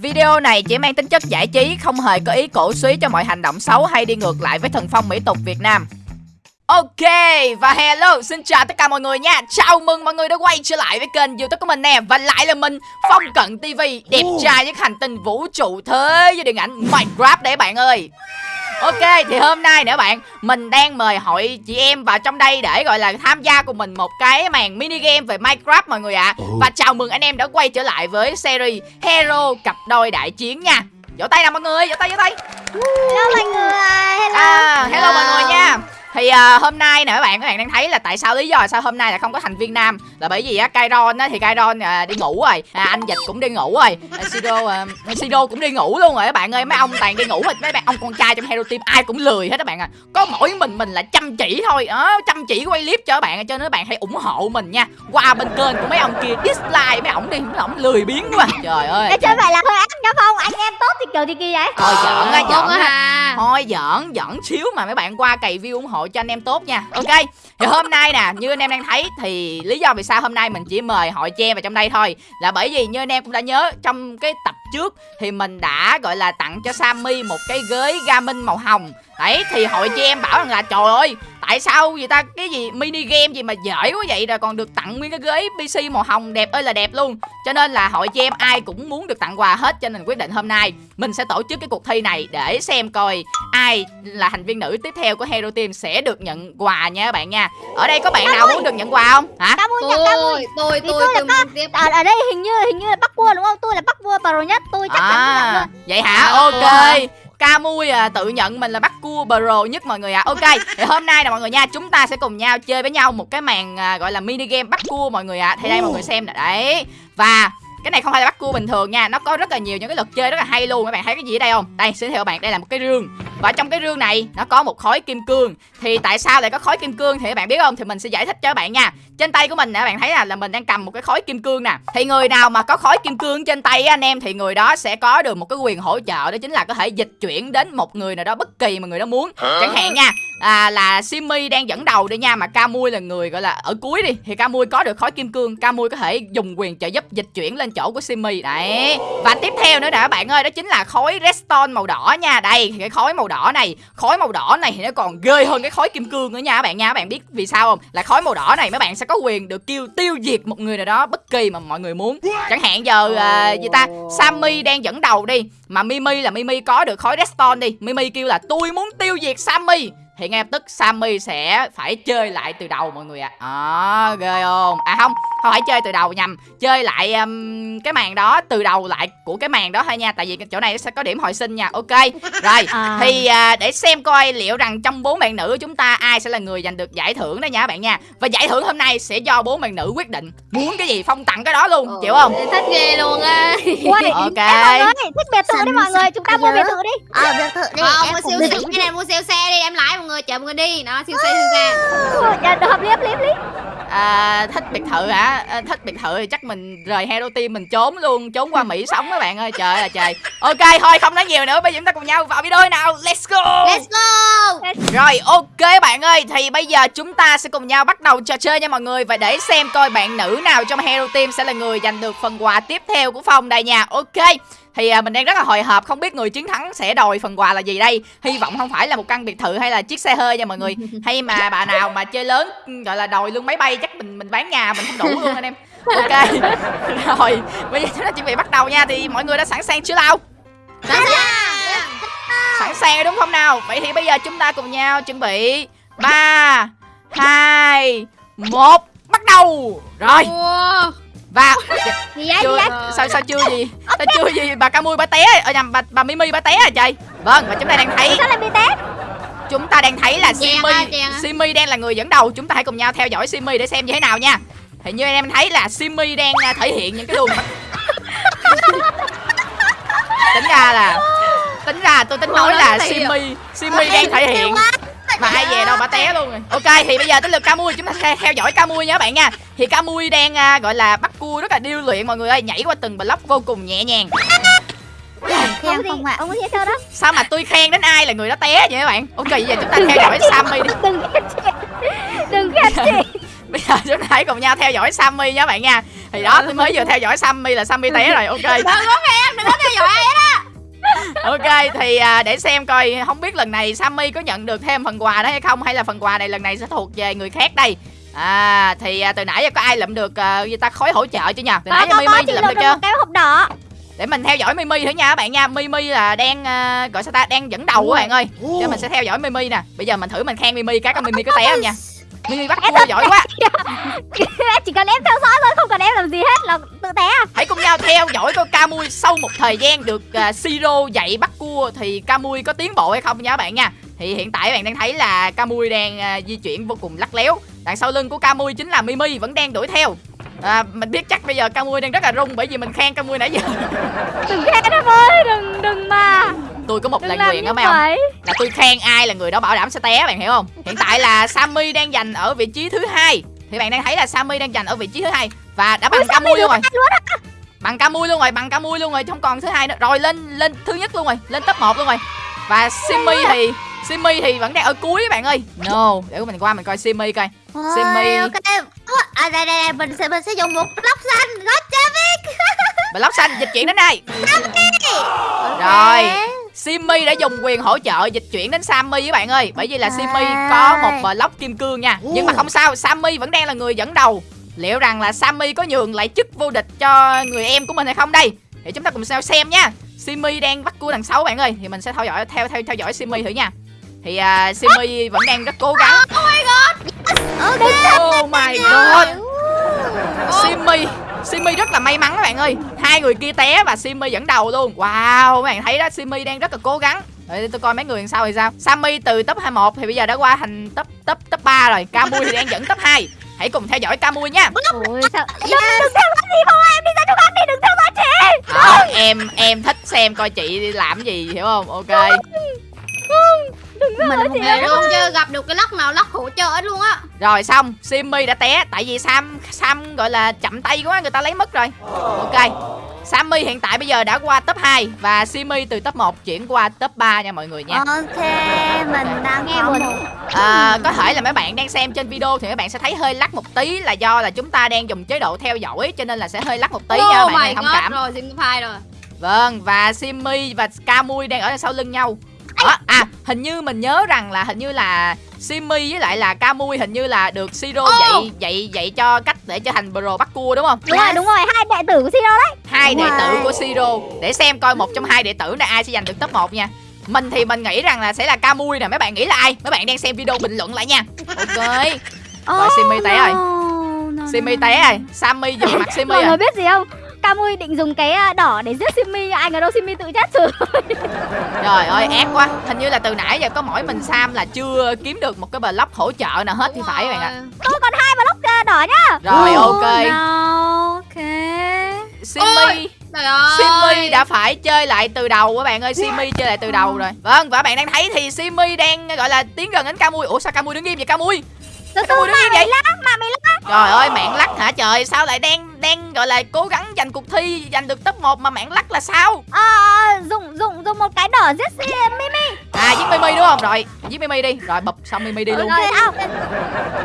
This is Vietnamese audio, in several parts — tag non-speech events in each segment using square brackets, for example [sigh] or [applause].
Video này chỉ mang tính chất giải trí, không hề có ý cổ suý cho mọi hành động xấu hay đi ngược lại với thần phong mỹ tục Việt Nam. Ok, và hello, xin chào tất cả mọi người nha. Chào mừng mọi người đã quay trở lại với kênh youtube của mình nè. Và lại là mình, Phong Cận TV Đẹp trai nhất hành tinh vũ trụ thế với điện ảnh Minecraft đấy bạn ơi. Ok thì hôm nay nữa bạn Mình đang mời hội chị em vào trong đây Để gọi là tham gia cùng mình một cái màn mini game về Minecraft mọi người ạ. À. Và chào mừng anh em đã quay trở lại với series Hero cặp đôi đại chiến nha. Vỗ tay nào mọi người, vỗ tay vỗ tay. Hello mọi người Hello. À, Hello mọi người nha thì uh, hôm nay nè các bạn các bạn đang thấy là tại sao lý do sao hôm nay là không có thành viên nam? Là bởi vì á Kairon á thì Kairon uh, đi ngủ rồi. À, anh dịch cũng đi ngủ rồi. À, Sido uh, Sido cũng đi ngủ luôn rồi các bạn ơi. Mấy ông toàn đi ngủ hết mấy bạn ông con trai trong hero team ai cũng lười hết các bạn à. Có mỗi mình mình là chăm chỉ thôi. Đó à, chăm chỉ quay clip cho các bạn cho nên các bạn hãy ủng hộ mình nha. Qua bên kênh của mấy ông kia dislike mấy ông đi mấy ông lười biếng quá. Trời ơi. Chơi vậy là hơi ác đó không? Anh em tốt thì kiểu thì kia vậy. Thôi giỡn á giỡn á thôi giỡn giỡn xíu mà mấy bạn qua cày view ủng hộ cho anh em tốt nha. Ok, thì hôm nay nè, như anh em đang thấy thì lý do vì sao hôm nay mình chỉ mời hội che vào trong đây thôi là bởi vì như anh em cũng đã nhớ, trong cái tập trước thì mình đã, gọi là, tặng cho Sammy một cái ghế gaming màu hồng đấy thì hội chị em bảo rằng là trời ơi tại sao vậy ta? Cái gì mini game gì mà giỏi quá vậy rồi còn được tặng nguyên cái ghế pc màu hồng đẹp ơi là đẹp luôn. Cho nên là hội chị em ai cũng muốn được tặng quà hết cho nên quyết định hôm nay mình sẽ tổ chức cái cuộc thi này để xem coi ai là thành viên nữ tiếp theo của hero team sẽ được nhận quà nha các bạn nha. Ở đây có bạn nào muốn được nhận quà không? Hả? Cam ơi nhận Cam ơi tôi tôi tôi, tôi tiếp. Ở, ở đây hình như hình như là bắc vua đúng không? Tôi là bắc vua pro nhất tôi chắc chắn à, nhận luôn vậy hả? Ok Camui à, tự nhận mình là bắt cua pro nhất mọi người ạ. À. Ok thì hôm nay là mọi người nha Chúng ta sẽ cùng nhau chơi với nhau một cái màn à, gọi là mini game bắt cua mọi người ạ. À. Thì đây mọi người xem nè đấy. Và cái này không phải là bắt cua bình thường nha nó có rất là nhiều những cái luật chơi rất là hay luôn. Các bạn thấy cái gì ở đây không? Đây xin theo các bạn đây là một cái rương và trong cái rương này nó có một khối kim cương. Thì tại sao lại có khối kim cương thì các bạn biết không? Thì mình sẽ giải thích cho các bạn nha. Trên tay của mình nè các bạn thấy là, là mình đang cầm một cái khối kim cương nè. Thì người nào mà có khối kim cương trên tay anh em thì người đó sẽ có được một cái quyền hỗ trợ. Đó chính là có thể dịch chuyển đến một người nào đó bất kỳ mà người đó muốn. Chẳng hạn nha à, là Simi đang dẫn đầu đi nha mà Camui là người gọi là ở cuối đi thì Camui có được khối kim cương. Camui có thể dùng quyền trợ giúp dịch chuyển lên chỗ của Simi. Đấy. Và tiếp theo nữa nè các bạn ơi đó chính là khối redstone màu đỏ nha. Đây thì cái khối màu đỏ này. Khói màu đỏ này thì nó còn ghê hơn cái khói kim cương nữa nha các bạn nha. Các bạn biết vì sao không? Là khói màu đỏ này mấy bạn sẽ có quyền được kêu tiêu diệt một người nào đó bất kỳ mà mọi người muốn. Chẳng hạn giờ uh, gì ta? Sammy đang dẫn đầu đi. Mà Mimi là Mimi có được khói redstone đi. Mimi kêu là tôi muốn tiêu diệt Sammy thì ngay lập tức Sammy sẽ phải chơi lại từ đầu mọi người ạ. À. à, ghê không? À không không phải chơi từ đầu nhầm. Chơi lại um, cái màn đó từ đầu lại của cái màn đó thôi nha. Tại vì chỗ này sẽ có điểm hồi sinh nha. Ok rồi. À. thì uh, để xem coi liệu rằng trong bốn bạn nữ chúng ta ai sẽ là người giành được giải thưởng đó nha các bạn nha. Và giải thưởng hôm nay sẽ do bốn bạn nữ quyết định. Muốn cái gì phong tặng cái đó luôn ừ. chịu không? thích ghê luôn á. Ok. em mọi người thích biệt thự đi mọi người. Chúng ta mua biệt thự đi. Ờ biệt thự đi. Không mua siêu xe cái này mua siêu xe đi. Em lái mọi người mọi người đi. Nó siêu xe siêu xe dạ được lý hợp lý à, thích biệt thự hả? À, thích biệt thự thì chắc mình rời hero team mình trốn luôn trốn qua mỹ sống các bạn ơi. Trời là trời. Ok thôi không nói nhiều nữa bây giờ chúng ta cùng nhau vào video nào. Let's go. Let's go. Rồi ok bạn ơi. Thì bây giờ chúng ta sẽ cùng nhau bắt đầu trò chơi nha mọi người. Và để xem coi bạn nữ nào trong hero team sẽ là người giành được phần quà tiếp theo của phong đây nha. Ok thì à, mình đang rất là hồi hộp không biết người chiến thắng sẽ đòi phần quà là gì đây. Hy vọng không phải là một căn biệt thự hay là chiếc xe hơi nha mọi người. [laughs] Hay mà bà nào mà chơi lớn gọi là đòi luôn máy bay chắc mình mình bán nhà mình không đủ luôn anh em. Ok. [laughs] Rồi bây giờ chúng ta chuẩn bị bắt đầu nha. Thì mọi người đã sẵn sàng chưa nào? Sẵn sàng. Sẵn sàng đúng không nào? Vậy thì bây giờ chúng ta cùng nhau chuẩn bị. Ba hai một bắt đầu. Rồi và gì vậy, chưa, gì vậy? sao sao chưa gì? Ta chưa gì? Bà Camui bà té ở nhầm bà bà Mimi bà té à trời? Vâng và chúng ta đang thấy sao lại bị té? Chúng ta đang thấy là Simi Simi đang là người dẫn đầu. Chúng ta hãy cùng nhau theo dõi Simi để xem như thế nào nha. Thì như em thấy là Simi đang à, thể hiện những cái luồng [laughs] tính ra là tính ra tôi tính nói là Simi Simi đang thể hiện mà ai về đâu bà té luôn rồi. Ok thì bây giờ tới lượt camui chúng ta theo dõi camui nha các bạn nha. Thì camui đang uh, gọi là bắt cua rất là điêu luyện mọi người ơi nhảy qua từng block vô cùng nhẹ nhàng. Khen không ạ? Ông có thấy sao đó? Sao mà tôi khen đến ai là người đó té vậy các bạn? Ok bây giờ chúng ta theo dõi sammy đi. Đừng đừng khen chị. [laughs] Bây giờ chúng ta hãy cùng nhau theo dõi sammy nha các bạn nha. Thì đó tôi mới vừa theo dõi sammy là sammy té rồi ok. Đừng có khen đừng có theo dõi ok thì à, để xem coi không biết lần này sammy có nhận được thêm phần quà đó hay không hay là phần quà này lần này sẽ thuộc về người khác đây. À thì à, từ nãy giờ có ai lượm được à, gì ta khối hỗ trợ chưa nhỉ từ nãy giờ mimi lượm được được chưa? một cái hộp đỏ. Để mình theo dõi mimi thử nha các bạn nha. Mimi là đang à, gọi sao ta? Đang dẫn đầu các bạn ơi. Cho mình sẽ theo dõi mimi nè. Bây giờ mình thử mình khen mimi cái con mimi có té không nha mimi bắt cua giỏi quá. [laughs] Chỉ cần em theo dõi thôi không cần em làm gì hết là tự té à? Hãy cùng nhau theo dõi coi Camui sau một thời gian được uh, Siro dạy bắt cua thì Camui có tiến bộ hay không nha các bạn nha. Thì hiện tại bạn đang thấy là Camui đang à, di chuyển vô cùng lắc léo. Đằng sau lưng của Camui chính là Mimi vẫn đang đuổi theo. À, mình biết chắc bây giờ Camui đang rất là rung bởi vì mình khen Camui nãy giờ. Đừng khen em ơi đừng đừng mà tôi có một đừng lời như á mấy ông là tôi khen ai là người đó bảo đảm sẽ té bạn hiểu không? Hiện tại là Sammy đang giành ở vị trí thứ hai. Thì bạn đang thấy là Sammy đang giành ở vị trí thứ hai và đã bằng Sammy Camui luôn rồi. bằng Camui luôn rồi bằng Camui luôn rồi không còn thứ hai nữa. Rồi lên lên thứ nhất luôn rồi lên top 1 luôn rồi. Và Simmy thì Simmy thì vẫn đang ở cuối bạn ơi. No để mình qua mình coi Simmy coi. Ok. Ủa, à đây đây đây mình sẽ mình sẽ dùng một lóc xanh lóc block xanh dịch chuyển đến đây. Ok. Rồi. Simmy đã dùng quyền hỗ trợ dịch chuyển đến Sammy với bạn ơi. Bởi vì là Simmy có một block kim cương nha. Nhưng mà không sao Sammy vẫn đang là người dẫn đầu. Liệu rằng là Sammy có nhường lại chức vô địch cho người em của mình hay không đây? Thì chúng ta cùng xem xem nha. Simmy đang bắt cua đằng sau bạn ơi. Thì mình sẽ theo dõi theo theo theo dõi Simmy thử nha. Thì à, Simmy vẫn đang rất cố gắng. Oh my god. Simmy Simmy rất là may mắn các bạn ơi Hai người kia té và Simmy dẫn đầu luôn. Wow các bạn thấy đó Simmy đang rất là cố gắng. Để tôi coi mấy người đằng sau thì sao. Sammy từ top 21 thì bây giờ đã qua thành top top top 3 rồi. Camui thì đang dẫn top 2 Hãy cùng theo dõi Camui nha. Ôi sao Đừng, đừng theo dõi gì không em đi ra chỗ khác đi đừng theo dõi chị. Đó, Em em thích xem coi chị đi làm gì hiểu không? Ok. Mình chị người luôn chưa gặp được cái lóc nào lóc hỗ trợ hết luôn á. Rồi xong. Simmy đã té Tại vì Sam Sam gọi là chậm tay quá Người ta lấy mất rồi. Ok Sammy hiện tại bây giờ đã qua top 2 Và Simmy từ top 1 chuyển qua top 3 nha mọi người nha. Ok mình đang Nghe có buồn. một à, Có thể là mấy bạn đang xem trên video Thì mấy bạn sẽ thấy hơi lắc một tí Là do là chúng ta đang dùng chế độ theo dõi Cho nên là sẽ hơi lắc một tí nha oh bạn my ơi, thông god cảm. rồi xin phai rồi. Vâng và Simmy và Camui đang ở đằng sau lưng nhau. Đó, À hình như mình nhớ rằng là hình như là Simmy với lại là Camui hình như là được Siro Ô. dạy dạy dạy cho cách để trở thành pro bắt cua đúng không? đúng rồi đúng rồi hai đệ tử của Siro đấy hai đệ tử của Siro để xem coi một trong hai đệ tử này ai sẽ giành được top 1 nha. Mình thì mình nghĩ rằng là sẽ là Camui nè, mấy bạn nghĩ là ai? Mấy bạn đang xem video bình luận lại nha. Ok. [laughs] Rồi, Simi té rồi. Simi té rồi, Sammy dùng mặt Simi mọi người biết gì không Camui định dùng cái à, đỏ để giết Simi ai ngờ đâu Simi tự chết rồi [laughs] Trời ơi, ác quá. Hình như là từ nãy giờ có mỗi mình Sam là chưa kiếm được một cái block hỗ trợ nào hết thì phải các bạn ạ. tôi còn hai block à, đỏ nhá Rồi ok. ok Simi. Ôi. trời ơi. Simi đã phải chơi lại từ đầu các bạn ơi Simi chơi lại từ đầu rồi. Vâng và bạn đang thấy thì Simi đang gọi là tiến gần đến Camui Ủa sao Camui đứng im vậy? Camui từ im mà vậy? mày lắc mà mày lắc Trời ơi mạng lắc hả trời? Sao lại đang đang gọi là cố gắng giành cuộc thi Giành được top 1 mà mạng lắc là sao? Ờ, dùng dùng dùng một cái đỏ giết Mimi À giết Mimi đúng không? Rồi giết Mimi đi. Rồi bụp xong Mimi đi luôn. Rồi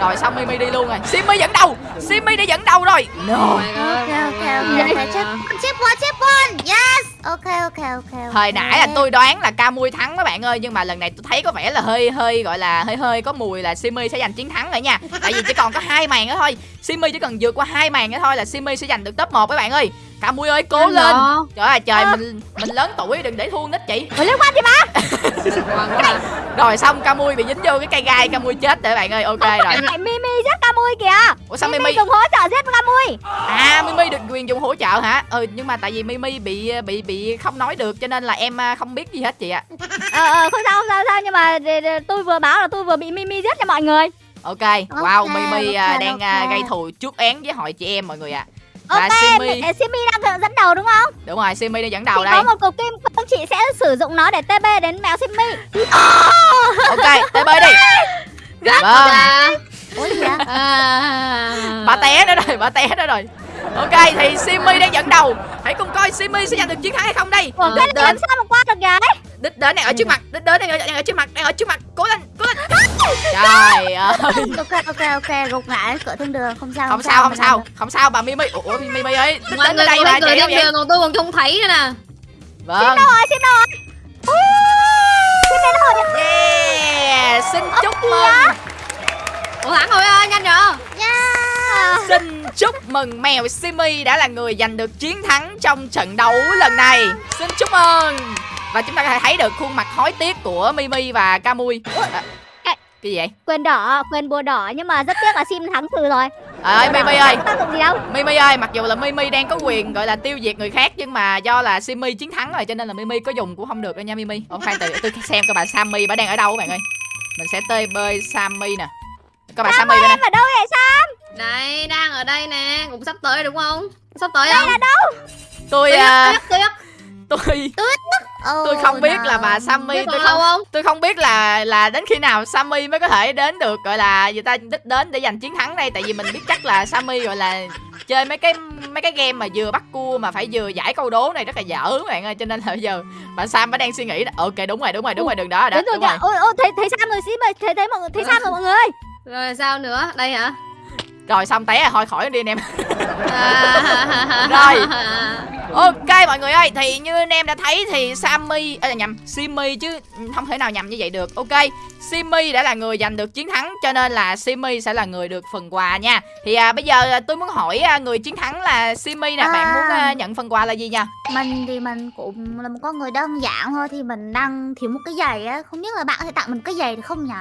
Rồi xong Mimi đi luôn rồi. Simi dẫn đầu Simi đã dẫn đầu rồi. No. Ok ok ok chép chép one chép one yes. Ok ok ok ok. Hồi nãy là tôi đoán là Camui thắng các bạn ơi Nhưng mà lần này tôi thấy có vẻ là hơi hơi gọi là hơi hơi có mùi là Simi sẽ giành chiến thắng rồi nha. Tại vì chỉ còn có hai màn nữa thôi Simi chỉ cần vượt qua hai màn nữa thôi là Simi sẽ giành được top 1 các bạn ơi. Camui ơi cố lên. Trời ơi trời mình mình lớn tuổi đừng để thua nít chị. Ủa, liên quan gì quá. Rồi xong Camui bị dính vô cái cây gai Camui chết rồi các bạn ơi. Ok rồi. Mimi giết Camui kìa. Ủa sao Mimi dùng hỗ trợ giết Camui À Mimi được quyền dùng hỗ trợ hả? Ừ nhưng mà tại vì Mimi bị bị bị không nói được cho nên là em à, không biết gì hết chị ạ. Ờ ờ không sao không sao không sao. Nhưng mà tôi vừa báo là tôi vừa bị Mimi giết cho mọi người Ok, wow, Ok, Mimi à, ok, đang à, ok. gây thù trước án với hội chị em mọi người ạ. Và Ok, Simi, Simi. Đang dẫn đầu đúng không? đúng rồi, Simi đang dẫn Chị đầu đây. có một cục kim cương chị sẽ sử dụng nó để TP đến mèo Simi [laughs] Ok, bơi đi. [laughs] Vâng, Dạ. Ủa gì vậy? À. [laughs] bà té đó rồi, bà té đó rồi. Ok, thì Simi đang dẫn đầu. Hãy cùng coi Simi sẽ giành được chiến thắng hay không đây. Ủa này đến, làm sao mà qua được vậy? đích đến này ở trước mặt đích đến này ở, trước mặt đang ở trước mặt. Cố lên cố lên. Trời [laughs] ơi. Ok ok ok gục ngã cửa thiên đường không sao không, sao không sao không sao, không sao bà mimi mi mimi ơi đích đến đây mà cửa thiên đường còn tôi còn không thấy nữa nè. Vâng. Xin đâu rồi xin đâu rồi xin đến rồi yeah xin chúc mừng. ủa thắng rồi ơi nhanh rồi yeah. Xin chúc mừng mèo Simi đã là người giành được chiến thắng trong trận đấu lần này. Xin chúc mừng. Và chúng ta có thể thấy được khuôn mặt hối tiếc của Mimi và Camui à, Cái gì vậy? Quyền đỏ, quyền bùa đỏ nhưng mà rất tiếc là sim thắng từ rồi. Ơi Bùa đỏ Mimi ơi. Mimi ơi, mặc dù là Mimi đang có quyền gọi là tiêu diệt người khác Nhưng mà do là Simi chiến thắng rồi cho nên là Mimi có dùng cũng không được đâu nha Mimi. Ủa khoan từ tôi xem coi bà Sammy bà đang ở đâu các bạn ơi. Mình sẽ tơi bơi Sammy nè. Coi bà Sammy bên đây. Em ở đâu vậy sao? đây đang ở đây nè cũng sắp tới đúng không? Sắp tới Đây không? là đâu? Tôi tuyết à, tuyết tuyết tôi Tôi không biết là bà Sammy tôi không không? tôi không biết là là đến khi nào Sammy mới có thể đến được gọi là người ta đích đến để giành chiến thắng đây. Tại vì mình biết chắc là Sammy gọi là chơi mấy cái mấy cái game mà vừa bắt cua mà phải vừa giải câu đố này rất là dở các bạn ơi. Cho nên là bây giờ bạn Sam mới đang suy nghĩ là, ok đúng rồi đúng rồi đúng rồi đường đó rồi đó Đến rồi đúng rồi. Ôi ôi thấy thấy Sam rồi sim ơi, thấy thấy mọi người thấy Sam rồi mọi người. rồi sao nữa? Đây hả? Rồi xong té rồi thôi khỏi đi anh em. À, [laughs] Rồi. [laughs] ok mọi người ơi thì như anh em đã thấy thì Sammy à, nhầm Simmy chứ không thể nào nhầm như vậy được ok Simmy đã là người giành được chiến thắng cho nên là Simmy sẽ là người được phần quà nha thì à, bây giờ à, tôi muốn hỏi à, người chiến thắng là Simmy nè bạn À. muốn à, nhận phần quà là gì nha Mình thì mình cũng là một con người đơn giản thôi Thì mình đang thiếu một cái giày á Không biết là bạn có thể tặng mình cái giày được không nhỉ?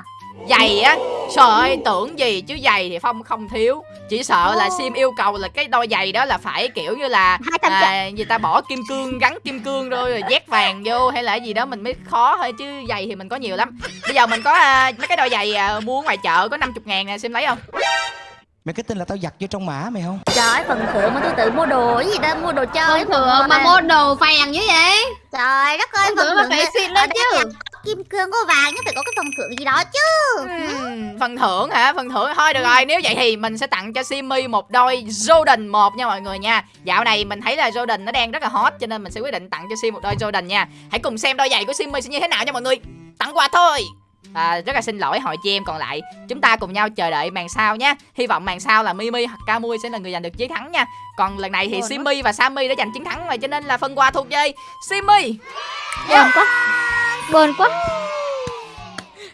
Giày á trời ơi tưởng gì chứ giày thì phong không thiếu. Chỉ sợ là sim yêu cầu là cái đôi giày đó là phải kiểu như là 200 triệu. à, người ta bỏ kim cương gắn kim cương rồi, rồi dét vàng vô hay là cái gì đó mình mới khó thôi chứ giày thì mình có nhiều lắm. Bây giờ mình có à, mấy cái đôi giày à, mua ngoài chợ có 50 ngàn nè sim lấy không? Mày cái tin là tao giặt vô trong mã mày không? Trời ơi, phần thưởng mà tôi tự mua đồ cái gì đó Mua đồ chơi Không thừa mà mua đồ phèn như vậy? Trời đất ơi, phần thừa mà thưởng phải xịn ở lên chứ Kim cương có vàng nhưng phải có cái phần thưởng gì đó chứ. Phần thưởng hả? Phần thưởng thôi được rồi. Nếu vậy thì mình sẽ tặng cho Simmy một đôi Jordan 1 nha mọi người nha. Dạo này mình thấy là Jordan nó đang rất là hot cho nên mình sẽ quyết định tặng cho Sim một đôi Jordan nha. Hãy cùng xem đôi giày của Simmy sẽ như thế nào nha mọi người. Tặng quà thôi. À, rất là xin lỗi hội chị em còn lại Chúng ta cùng nhau chờ đợi màn sau nhé Hy vọng màn sau là Mimi hoặc Camui sẽ là người giành được chiến thắng nha. Còn lần này thì. Simmy và Sammy đã giành chiến thắng rồi Cho nên là phần quà thuộc về Simmy Buồn quá. Buồn quá.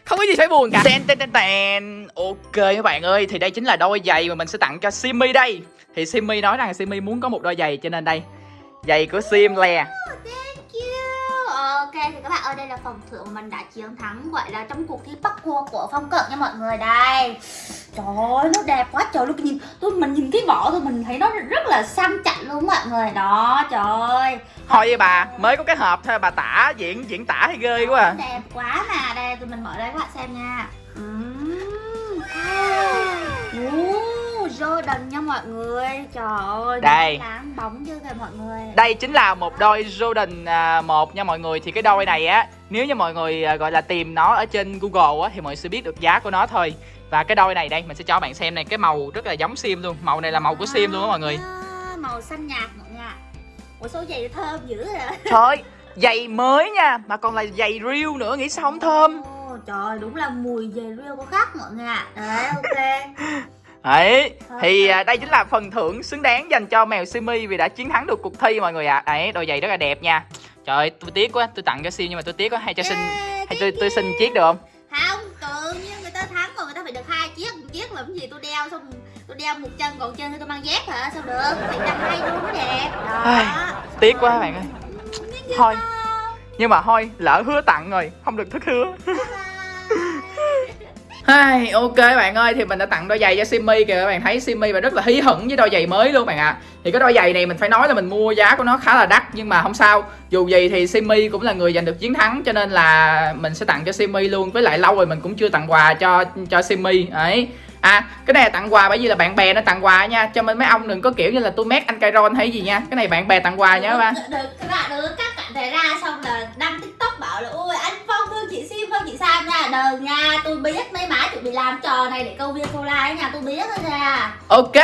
Không có gì phải buồn cả. Ten ten ten ten. Ok các bạn ơi Thì đây chính là đôi giày mà mình sẽ tặng cho Simmy đây. Thì Simmy nói rằng Simmy muốn có một đôi giày Cho nên đây. Giày của Sim lè Thank you. Ok thì các bạn ơi đây là phần thưởng mình đã chiến thắng Gọi là trong cuộc thi bắt cua của Phong Cận nha mọi người đây Trời ơi nó đẹp quá trời luôn nhìn tôi Mình nhìn cái vỏ thôi mình thấy nó rất là sang chảnh luôn mọi người. Đó trời ơi. Thôi với bà Mới có cái hộp thôi bà tả diễn diễn tả hay ghê quá à. Đẹp quá mà. Đây tụi mình mở ra các bạn xem nha. Ừm. Ồ, Jordan nha mọi người. Trời ơi Đây. Láng bóng chưa kìa mọi người. Đây chính là một đôi Jordan à, 1 nha mọi người. Thì cái đôi này á Nếu như mọi người à, gọi là tìm nó ở trên Google á Thì mọi người sẽ biết được giá của nó thôi. Và cái đôi này đây mình sẽ cho bạn xem này Cái màu rất là giống Sim luôn. Màu này là màu của Sim luôn á mọi người. À, Màu xanh nhạt mọi người ạ. Ủa số giày thơm dữ rồi Trời ơi Giày mới nha Mà còn là giày real nữa Nghĩ sao không thơm. Trời đúng là mùi giày real có khác mọi người ạ. Đấy ok [laughs] Đấy, thì à, đây chính là phần thưởng xứng đáng dành cho mèo Simi vì đã chiến thắng được cuộc thi mọi người ạ. Đấy, đôi giày rất là đẹp nha. Trời ơi, tôi tiếc quá, tôi tặng cho Sim nhưng mà tôi tiếc quá, hay cho xin hay tôi tôi xin chiếc được không? Không, tự nhiên người ta thắng mà người ta phải được hai chiếc. Một chiếc làm gì? Tôi đeo xong tôi đeo một chân còn chân thì tôi mang dép hả? Sao được? Phải đặt hai đôi mới đẹp đó. Tiếc quá bạn ơi. Thôi, nhưng mà thôi, lỡ hứa tặng rồi, không được thất hứa. Hai, ok bạn ơi thì mình đã tặng đôi giày cho simi kìa các bạn thấy simi và rất là hí hửng với đôi giày mới luôn bạn ạ. Thì cái đôi giày này mình phải nói là mình mua giá của nó khá là đắt nhưng mà không sao. Dù gì thì simi cũng là người giành được chiến thắng cho nên là mình sẽ tặng cho simi luôn. Với lại lâu rồi mình cũng chưa tặng quà cho cho simi ấy À, cái này là tặng quà bởi vì là bạn bè nó tặng quà nha. Cho nên mấy ông đừng có kiểu như là tôi mét anh Kairon hay gì nha. Cái này bạn bè tặng quà bạn. được các bạn đừng các bạn thể ra xong là đăng tiktok bảo là ôi anh phong thương chị sim phong chị sam nha. Đừng nha tôi biết mấy má chuẩn bị làm trò này để câu view câu like nha. Tôi biết thôi nha. Ok.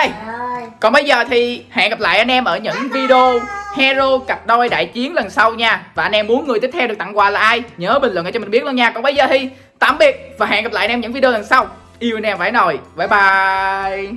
Còn bây giờ thì hẹn gặp lại anh em ở những video Hero cặp đôi đại chiến lần sau nha. Và anh em muốn người tiếp theo được tặng quà là ai? Nhớ bình luận cho mình biết luôn nha. Còn bây giờ thì tạm biệt Và hẹn gặp lại anh em những video lần sau Yêu anh em phải nồi Bye bye.